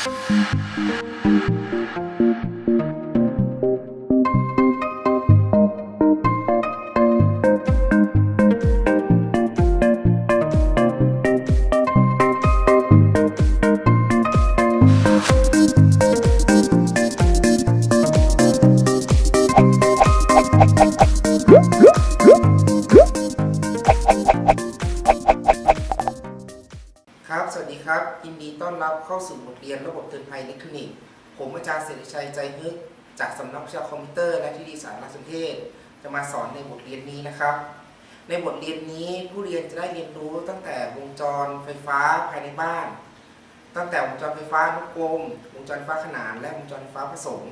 ค สวัสดีครับยินดีต้อนรับเข้าสู่บทเรียนระบบเตือนภัยอิเล็กทรอนิกส์ ผมอาจารย์เสรีชัยใจฮึก จากสำนักวิชาคอมพิวเตอร์และเทคโนโลยีสารสนเทศ จะมาสอนในบทเรียนนี้นะครับ ในบทเรียนนี้ผู้เรียนจะได้เรียนรู้ตั้งแต่วงจรไฟฟ้าภายในบ้าน ตั้งแต่วงจรไฟฟ้าอนุกรม วงจรไฟฟ้าขนาน และวงจรไฟฟ้าผสม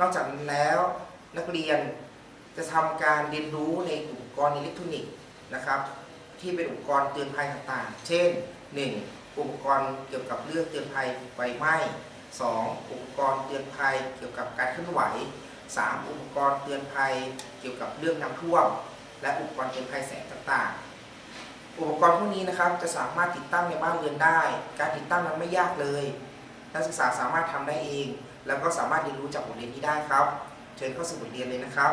นอกจากนั้นแล้วนักเรียนจะทำการเรียนรู้ในอุปกรณ์อิเล็กทรอนิกส์นะครับที่เป็นอุปกรณ์เตือนภัยต่างๆ เช่น 1. อุปกรณ์เกี่ยวกับเรื่องเตือนภัยไฟไหม้ 2. อุปกรณ์เตือนภัยเกี่ยวกับการเคลื่อนไหว 3. อุปกรณ์เตือนภัยเกี่ยวกับเรื่องน้ำท่วม และอุปกรณ์เตือนภัยแสงต่างๆ อุปกรณ์พวกนี้นะครับจะสามารถติดตั้งในบ้านเรือนได้ การติดตั้งนั้นไม่ยากเลย นักศึกษาสามารถทำได้เอง แล้วก็สามารถเรียนรู้จากบทเรียนนี้ได้ครับ เชิญเข้าสู่บทเรียนเลยนะครับ